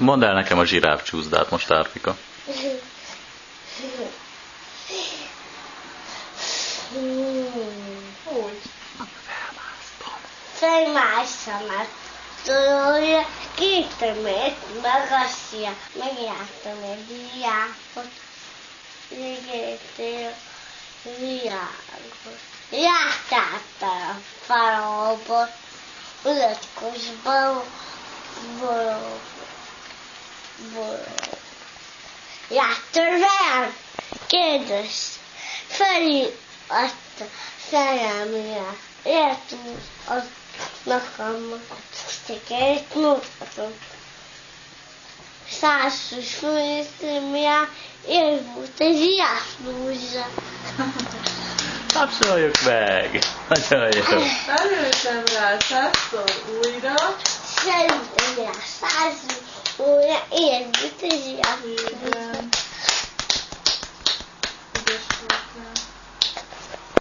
Mondd el nekem a zsiráf csúszdát most, Árpika. Úgy. Felmászom a tolója, két mért magasja, megjártam egy diákot, végétél világot. Jártál a falóból, ulatkosban, bolog, Jártál velem? Kérdez, felé azt a szerelmére. Értünk az nekem székelyt mutatom. Százas főszemje, én volt egy jászlózsa. Tapsoljuk meg! Nagyon jó. Előttem rá százszor újra. Szerintem a százas óra, én volt egy jászlózsa.